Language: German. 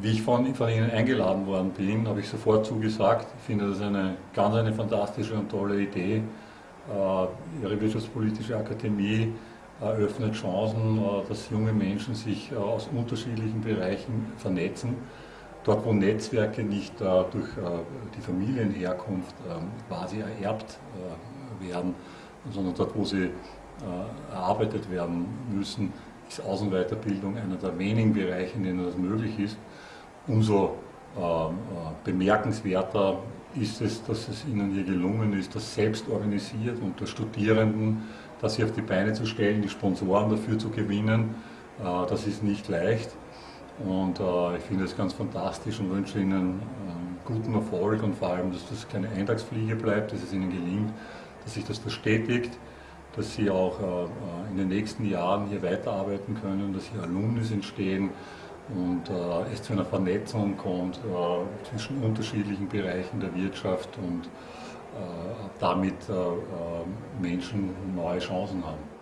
Wie ich von, von Ihnen eingeladen worden bin, habe ich sofort zugesagt. Ich finde das eine ganz eine fantastische und tolle Idee. Äh, Ihre Wirtschaftspolitische Akademie eröffnet Chancen, äh, dass junge Menschen sich äh, aus unterschiedlichen Bereichen vernetzen. Dort, wo Netzwerke nicht durch die Familienherkunft quasi ererbt werden, sondern dort, wo sie erarbeitet werden müssen, ist Außenweiterbildung einer der wenigen Bereiche, in denen das möglich ist. Umso ähm, äh, bemerkenswerter ist es, dass es Ihnen hier gelungen ist, das selbst organisiert unter Studierenden, das hier auf die Beine zu stellen, die Sponsoren dafür zu gewinnen. Äh, das ist nicht leicht und äh, ich finde es ganz fantastisch und wünsche Ihnen ähm, guten Erfolg und vor allem, dass das keine Eintagsfliege bleibt, dass es Ihnen gelingt, dass sich das verstetigt dass sie auch äh, in den nächsten Jahren hier weiterarbeiten können, dass hier Alumnis entstehen und äh, es zu einer Vernetzung kommt äh, zwischen unterschiedlichen Bereichen der Wirtschaft und damit Menschen neue Chancen haben.